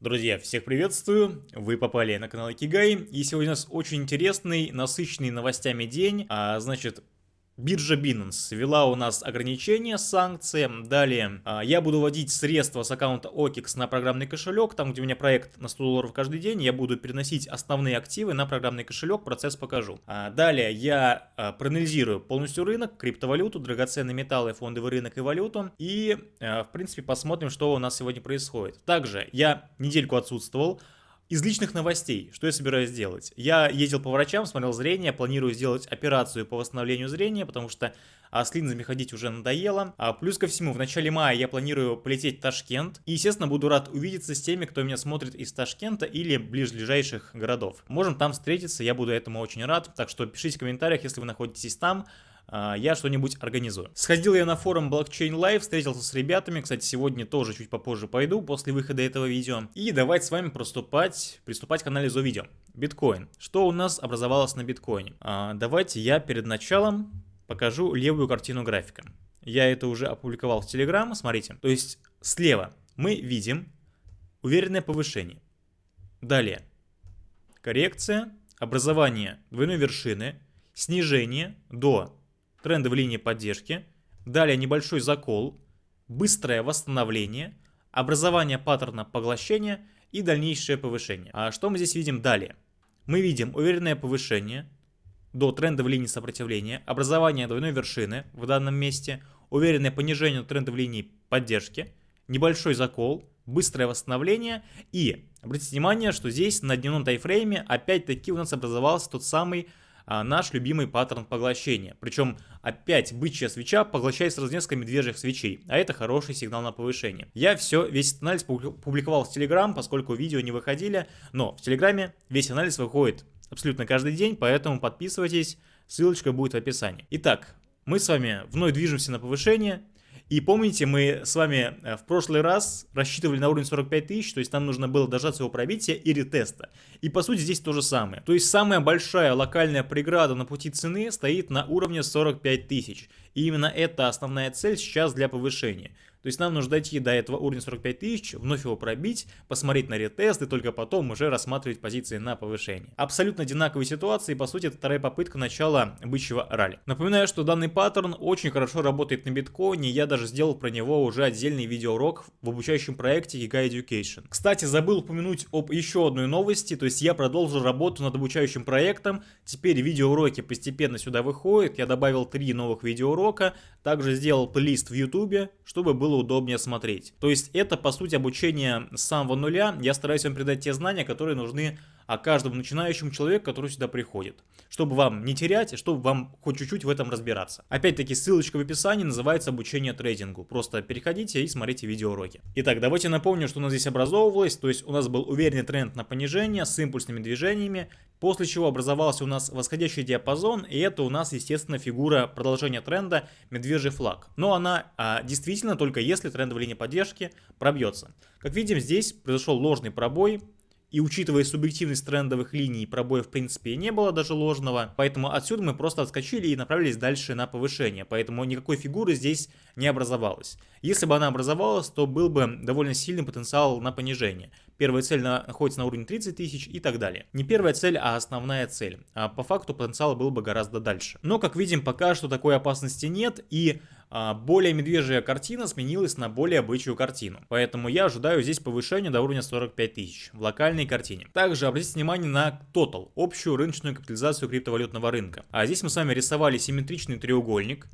Друзья, всех приветствую! Вы попали на канал Кигай, и сегодня у нас очень интересный, насыщенный новостями день. А, значит, Биржа Binance ввела у нас ограничения, санкции. Далее а, я буду вводить средства с аккаунта OKX на программный кошелек. Там, где у меня проект на 100 долларов каждый день, я буду переносить основные активы на программный кошелек. Процесс покажу. А, далее я а, проанализирую полностью рынок, криптовалюту, драгоценные металлы, фондовый рынок и валюту. И, в принципе, посмотрим, что у нас сегодня происходит. Также я недельку отсутствовал. Из личных новостей, что я собираюсь делать? Я ездил по врачам, смотрел зрение, планирую сделать операцию по восстановлению зрения, потому что а, с линзами ходить уже надоело. А, плюс ко всему, в начале мая я планирую полететь в Ташкент. И, естественно, буду рад увидеться с теми, кто меня смотрит из Ташкента или ближайших городов. Можем там встретиться, я буду этому очень рад. Так что пишите в комментариях, если вы находитесь там. А, я что-нибудь организую. Сходил я на форум Blockchain Live, встретился с ребятами, кстати, сегодня тоже чуть попозже пойду, после выхода этого видео. И давайте с вами приступать, приступать к анализу видео. Биткоин. Что у нас образовалось на биткоине? А, давайте я перед началом покажу левую картину графика. Я это уже опубликовал в Telegram, смотрите. То есть слева мы видим уверенное повышение. Далее коррекция, образование двойной вершины, снижение до трендовой линии поддержки, далее небольшой закол, быстрое восстановление, образование паттерна поглощения и дальнейшее повышение. А что мы здесь видим далее? Мы видим уверенное повышение до трендовой линии сопротивления, образование двойной вершины в данном месте, уверенное понижение трендовой линии поддержки, небольшой закол, быстрое восстановление и обратите внимание, что здесь на дневном тайфрейме опять-таки у нас образовался тот самый а, наш любимый паттерн поглощения. Причем опять бычья свеча поглощает сразу несколько медвежьих свечей, а это хороший сигнал на повышение. Я все, весь этот анализ публиковал в Telegram, поскольку видео не выходили, но в Телеграме весь анализ выходит абсолютно каждый день, поэтому подписывайтесь, ссылочка будет в описании. Итак, мы с вами вновь движемся на повышение. И помните, мы с вами э, в прошлый раз рассчитывали на уровень 45 тысяч, то есть нам нужно было дождаться его пробития и ретеста. И по сути здесь то же самое. То есть самая большая локальная преграда на пути цены стоит на уровне 45 тысяч. И именно это основная цель сейчас для повышения. То есть нам нужно дойти до этого уровня 45 тысяч, вновь его пробить, посмотреть на ретест и только потом уже рассматривать позиции на повышение. Абсолютно одинаковые ситуации, по сути это вторая попытка начала бычьего ралли. Напоминаю, что данный паттерн очень хорошо работает на биткоине, я даже сделал про него уже отдельный видеоурок в обучающем проекте Giga Education. Кстати, забыл упомянуть об еще одной новости, то есть я продолжил работу над обучающим проектом, теперь видеоуроки постепенно сюда выходят, я добавил три новых видеоурока, также сделал плейлист в YouTube, чтобы был было удобнее смотреть. То есть это по сути обучение с самого нуля. Я стараюсь вам передать те знания, которые нужны о каждому начинающему человеку, который сюда приходит. Чтобы вам не терять, и чтобы вам хоть чуть-чуть в этом разбираться. Опять-таки ссылочка в описании называется обучение трейдингу. Просто переходите и смотрите видеоуроки. Итак, давайте напомню, что у нас здесь образовывалось. То есть у нас был уверенный тренд на понижение с импульсными движениями. После чего образовался у нас восходящий диапазон. И это у нас, естественно, фигура продолжения тренда медвежий флаг. Но она а, действительно только если трендовая линия поддержки пробьется. Как видим, здесь произошел ложный пробой и учитывая субъективность трендовых линий, пробоя в принципе не было даже ложного. Поэтому отсюда мы просто отскочили и направились дальше на повышение. Поэтому никакой фигуры здесь не образовалось. Если бы она образовалась, то был бы довольно сильный потенциал на понижение. Первая цель находится на уровне 30 тысяч и так далее. Не первая цель, а основная цель. А по факту потенциал был бы гораздо дальше. Но как видим, пока что такой опасности нет и более медвежья картина сменилась на более бычью картину. Поэтому я ожидаю здесь повышения до уровня 45 тысяч в локальной картине. Также обратите внимание на Total, общую рыночную капитализацию криптовалютного рынка. А здесь мы с вами рисовали симметричный треугольник,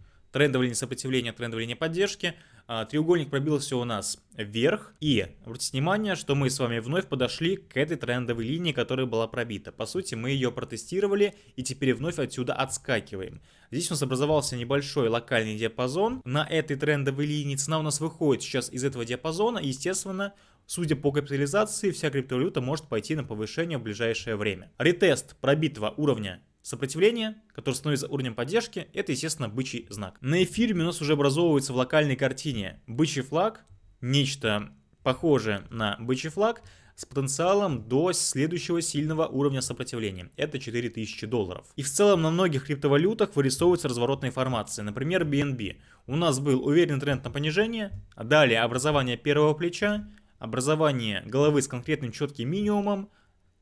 сопротивления, трендовая линия поддержки. А, треугольник пробился у нас вверх. И обратите внимание, что мы с вами вновь подошли к этой трендовой линии, которая была пробита. По сути, мы ее протестировали и теперь вновь отсюда отскакиваем. Здесь у нас образовался небольшой локальный диапазон. На этой трендовой линии цена у нас выходит сейчас из этого диапазона. естественно, Судя по капитализации, вся криптовалюта может пойти на повышение в ближайшее время. Ретест пробитого уровня Сопротивление, которое становится уровнем поддержки, это, естественно, бычий знак. На эфире у нас уже образовывается в локальной картине бычий флаг, нечто похожее на бычий флаг, с потенциалом до следующего сильного уровня сопротивления. Это 4000 долларов. И в целом на многих криптовалютах вырисовывается разворотная формация. Например, BNB. У нас был уверенный тренд на понижение, далее образование первого плеча, образование головы с конкретным четким минимумом,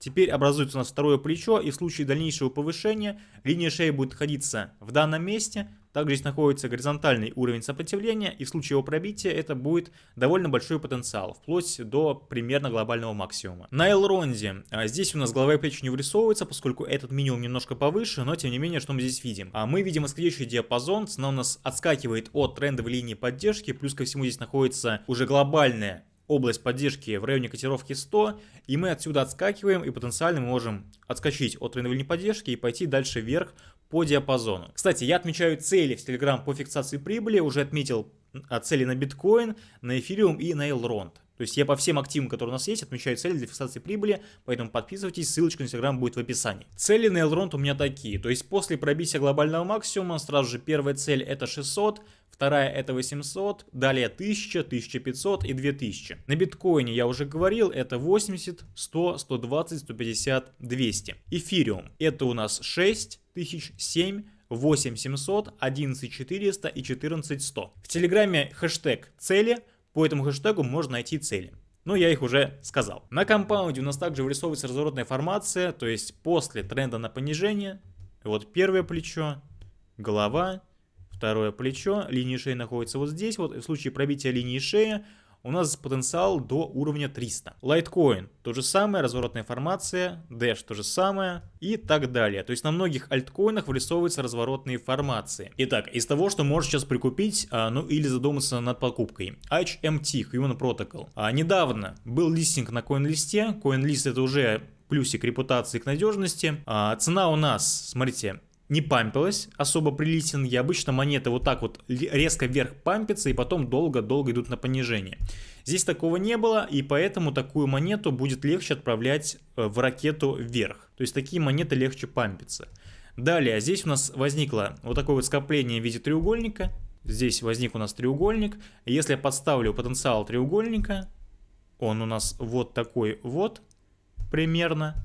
Теперь образуется у нас второе плечо, и в случае дальнейшего повышения линия шеи будет находиться в данном месте, также здесь находится горизонтальный уровень сопротивления, и в случае его пробития это будет довольно большой потенциал, вплоть до примерно глобального максимума. На Элронде а, здесь у нас голова и плечи не вырисовывается, поскольку этот минимум немножко повыше, но тем не менее, что мы здесь видим? А мы видим восходящий диапазон, цена у нас отскакивает от трендовой линии поддержки, плюс ко всему здесь находится уже глобальная область поддержки в районе котировки 100, и мы отсюда отскакиваем, и потенциально мы можем отскочить от линии поддержки и пойти дальше вверх по диапазону. Кстати, я отмечаю цели в Telegram по фиксации прибыли, уже отметил а, цели на биткоин, на эфириум и на Elrond. То есть я по всем активам, которые у нас есть, отмечаю цели для фиксации прибыли, поэтому подписывайтесь, ссылочка на Instagram будет в описании. Цели на Elrond у меня такие, то есть после пробития глобального максимума, сразу же первая цель это 600, вторая это 800, далее 1000, 1500 и 2000. На биткоине я уже говорил, это 80, 100, 120, 150, 200. Эфириум это у нас 6, 1007, 8700, 11400 и 14100. В Телеграме хэштег цели, по этому хэштегу можно найти цели. Но я их уже сказал. На компаунде у нас также вырисовывается разворотная формация, то есть после тренда на понижение, вот первое плечо, голова, второе плечо, линия шеи находится вот здесь, вот в случае пробития линии шеи у нас потенциал до уровня 300. Litecoin то же самое, разворотная формация, Dash то же самое и так далее. То есть на многих альткоинах вырисовываются разворотные формации. Итак, из того, что можешь сейчас прикупить, а, ну или задуматься над покупкой. HMT, Human Protocol. А, недавно был листинг на CoinList. CoinList это уже плюсик репутации к надежности. А, цена у нас, смотрите, не пампилась особо при листинге. Обычно монеты вот так вот резко вверх пампятся и потом долго-долго идут на понижение. Здесь такого не было, и поэтому такую монету будет легче отправлять э, в ракету вверх. То есть такие монеты легче пампятся. Далее, здесь у нас возникло вот такое вот скопление в виде треугольника. Здесь возник у нас треугольник. Если я подставлю потенциал треугольника, он у нас вот такой вот примерно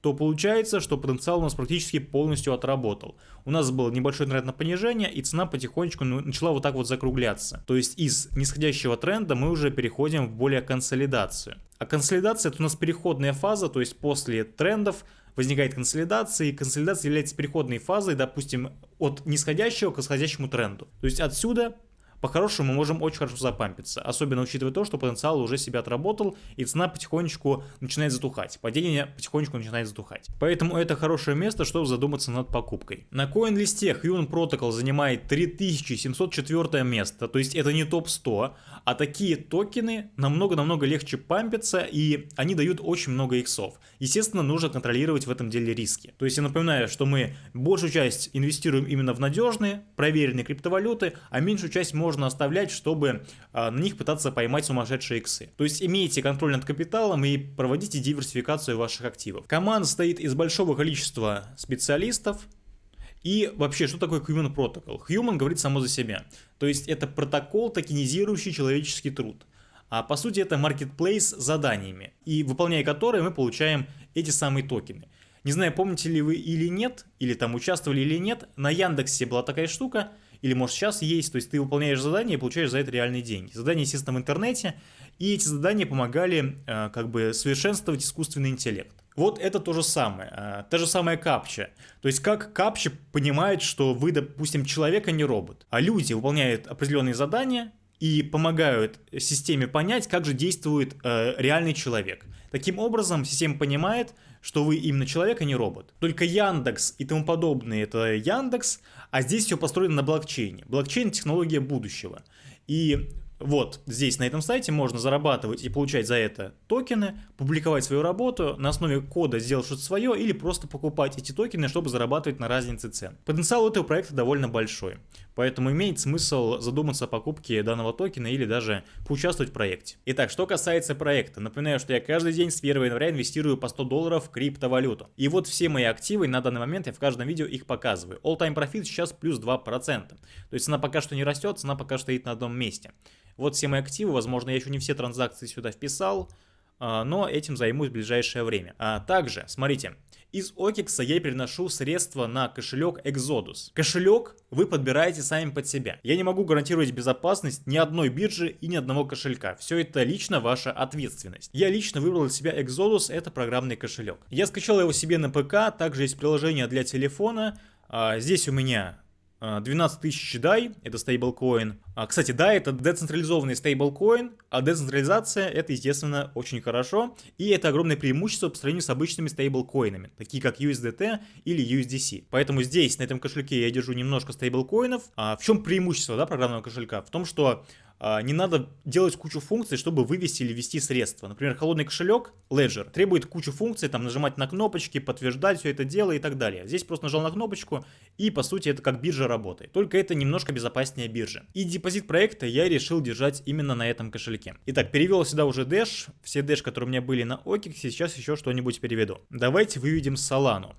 то получается, что потенциал у нас практически полностью отработал. У нас был небольшой тренд на понижение, и цена потихонечку ну, начала вот так вот закругляться. То есть из нисходящего тренда мы уже переходим в более консолидацию. А консолидация это у нас переходная фаза, то есть после трендов возникает консолидация, и консолидация является переходной фазой, допустим, от нисходящего к восходящему тренду. То есть отсюда по-хорошему мы можем очень хорошо запампиться, особенно учитывая то, что потенциал уже себя отработал, и цена потихонечку начинает затухать, падение потихонечку начинает затухать. Поэтому это хорошее место, чтобы задуматься над покупкой. На CoinList Human Protocol занимает 3704 место, то есть это не топ-100, а такие токены намного-намного легче пампятся, и они дают очень много иксов. Естественно, нужно контролировать в этом деле риски. То есть я напоминаю, что мы большую часть инвестируем именно в надежные, проверенные криптовалюты, а меньшую часть можно можно оставлять, чтобы а, на них пытаться поймать сумасшедшие иксы. То есть имейте контроль над капиталом и проводите диверсификацию ваших активов. Команда состоит из большого количества специалистов, и вообще, что такое Human Protocol? Human говорит само за себя. То есть это протокол, токенизирующий человеческий труд. А по сути это marketplace с заданиями, и выполняя которые мы получаем эти самые токены. Не знаю, помните ли вы или нет, или там участвовали или нет, на Яндексе была такая штука – или может сейчас есть, то есть ты выполняешь задание и получаешь за это реальные деньги. Задания, естественно, в интернете, и эти задания помогали э, как бы совершенствовать искусственный интеллект. Вот это то же самое, э, та же самая капча. То есть как капча понимает, что вы, допустим, человек, а не робот. А люди выполняют определенные задания, и помогают системе понять, как же действует э, реальный человек. Таким образом, система понимает, что вы именно человек, а не робот. Только Яндекс и тому подобное это Яндекс, а здесь все построено на блокчейне. Блокчейн – технология будущего. И вот здесь на этом сайте можно зарабатывать и получать за это токены, публиковать свою работу, на основе кода сделать что-то свое или просто покупать эти токены, чтобы зарабатывать на разнице цен. Потенциал этого проекта довольно большой, поэтому имеет смысл задуматься о покупке данного токена или даже поучаствовать в проекте. Итак, что касается проекта, напоминаю, что я каждый день с 1 января инвестирую по 100 долларов в криптовалюту. И вот все мои активы на данный момент я в каждом видео их показываю. All time profit сейчас плюс 2%. То есть цена пока что не растет, цена пока что стоит на одном месте. Вот все мои активы, возможно, я еще не все транзакции сюда вписал, а, но этим займусь в ближайшее время. А также, смотрите, Из OKEX я переношу средства на кошелек Exodus. Кошелек вы подбираете сами под себя. Я не могу гарантировать безопасность ни одной биржи и ни одного кошелька. Все это лично ваша ответственность. Я лично выбрал для себя Exodus, это программный кошелек. Я скачал его себе на ПК, также есть приложение для телефона. А, здесь у меня 12 а, тысяч DAI, это стейблкоин. А, кстати, DAI это децентрализованный стейблкоин, а децентрализация это, естественно, очень хорошо. И это огромное преимущество по сравнению с обычными стейблкоинами, такие как USDT или USDC. Поэтому здесь, на этом кошельке, я держу немножко стейблкоинов. А в чем преимущество да, программного кошелька? В том, что не надо делать кучу функций, чтобы вывести или ввести средства. Например, холодный кошелек Ledger требует кучу функций, там нажимать на кнопочки, подтверждать все это дело и так далее. Здесь просто нажал на кнопочку и по сути это как биржа работает. Только это немножко безопаснее биржи. И депозит проекта я решил держать именно на этом кошельке. Итак, перевел сюда уже Dash, все Dash, которые у меня были на OKEX, сейчас еще что-нибудь переведу. Давайте выведем Solana.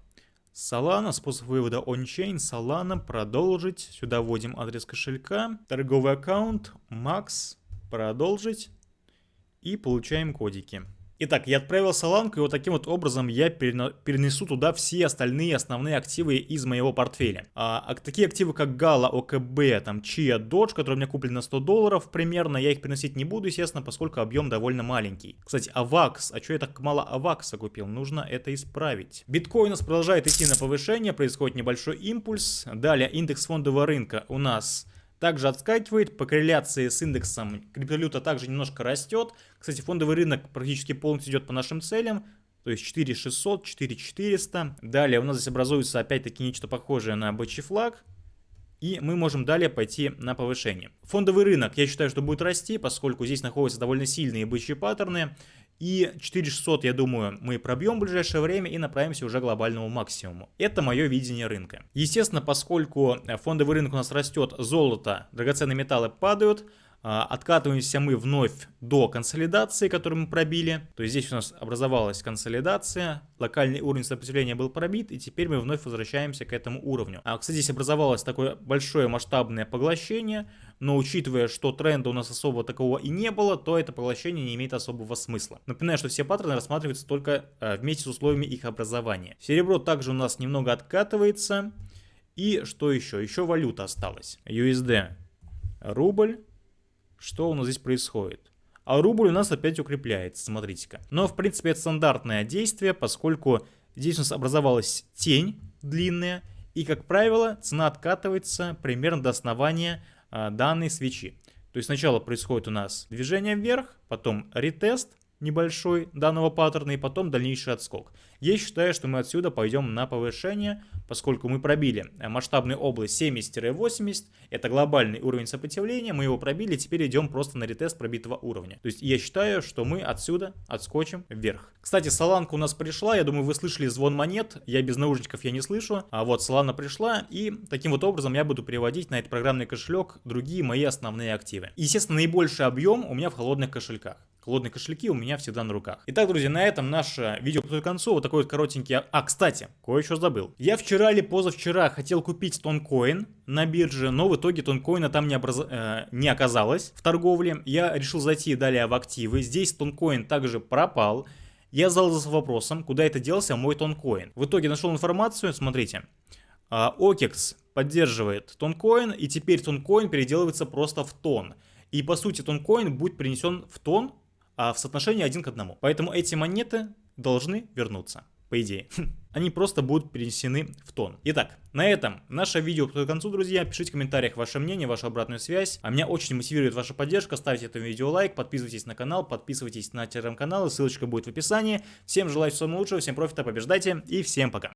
Solana, способ вывода on-chain, Solana, продолжить. Сюда вводим адрес кошелька, торговый аккаунт, Max, продолжить. И получаем кодики. Итак, я отправил Соланку, и вот таким вот образом я перенесу туда все остальные основные активы из моего портфеля. А, а такие активы, как Gala, ОКБ, там, Chia, Dodge, которые у меня куплены на 100 долларов примерно, я их переносить не буду, естественно, поскольку объем довольно маленький. Кстати, AVAX, а что я так мало AVAX купил? Нужно это исправить. Биткоин у нас продолжает идти на повышение, происходит небольшой импульс. Далее, индекс фондового рынка у нас также отскакивает, по корреляции с индексом криптовалюта также немножко растет. Кстати, фондовый рынок практически полностью идет по нашим целям, то есть 4600, 4400. Далее у нас здесь образуется опять-таки нечто похожее на бычий флаг, и мы можем далее пойти на повышение. Фондовый рынок, я считаю, что будет расти, поскольку здесь находятся довольно сильные бычьи паттерны, и 4600, я думаю, мы пробьем в ближайшее время и направимся уже к глобальному максимуму. Это мое видение рынка. Естественно, поскольку фондовый рынок у нас растет, золото, драгоценные металлы падают, откатываемся мы вновь до консолидации, которую мы пробили. То есть здесь у нас образовалась консолидация, локальный уровень сопротивления был пробит, и теперь мы вновь возвращаемся к этому уровню. А, кстати, здесь образовалось такое большое масштабное поглощение, но учитывая, что тренда у нас особо такого и не было, то это поглощение не имеет особого смысла. Напоминаю, что все паттерны рассматриваются только а, вместе с условиями их образования. Серебро также у нас немного откатывается. И что еще? Еще валюта осталась. USD. Рубль. Что у нас здесь происходит? А рубль у нас опять укрепляется, смотрите-ка. Но, в принципе, это стандартное действие, поскольку здесь у нас образовалась тень длинная, и, как правило, цена откатывается примерно до основания а, данной свечи. То есть сначала происходит у нас движение вверх, потом ретест, небольшой данного паттерна и потом дальнейший отскок. Я считаю, что мы отсюда пойдем на повышение, поскольку мы пробили э, масштабную область 70-80, это глобальный уровень сопротивления, мы его пробили, теперь идем просто на ретест пробитого уровня. То есть я считаю, что мы отсюда отскочим вверх. Кстати, Соланка у нас пришла, я думаю, вы слышали звон монет, я без наушников я не слышу, а вот Солана пришла, и таким вот образом я буду переводить на этот программный кошелек другие мои основные активы. Естественно, наибольший объем у меня в холодных кошельках. Холодные кошельки у меня всегда на руках. Итак, друзья, на этом наше видео подходит к концу. Вот такой вот коротенький... А, кстати, кое-что забыл. Я вчера или позавчера хотел купить тонкоин на бирже, но в итоге тонкоина там не, образ... э, не оказалось в торговле. Я решил зайти далее в активы. Здесь тонкоин также пропал. Я задался вопросом, куда это делся мой тонкоин. В итоге нашел информацию, смотрите. OKEX поддерживает тонкоин, и теперь тонкоин переделывается просто в тон. И по сути тонкоин будет принесен в тон а в соотношении один к одному. Поэтому эти монеты должны вернуться, по идее. Они просто будут перенесены в тон. Итак, на этом наше видео подходит к концу, друзья. Пишите в комментариях ваше мнение, вашу обратную связь. А меня очень мотивирует ваша поддержка. Ставьте этому видео лайк, подписывайтесь на канал, подписывайтесь на телеграм-канал, ссылочка будет в описании. Всем желаю всего самого лучшего, всем профита, побеждайте и всем пока.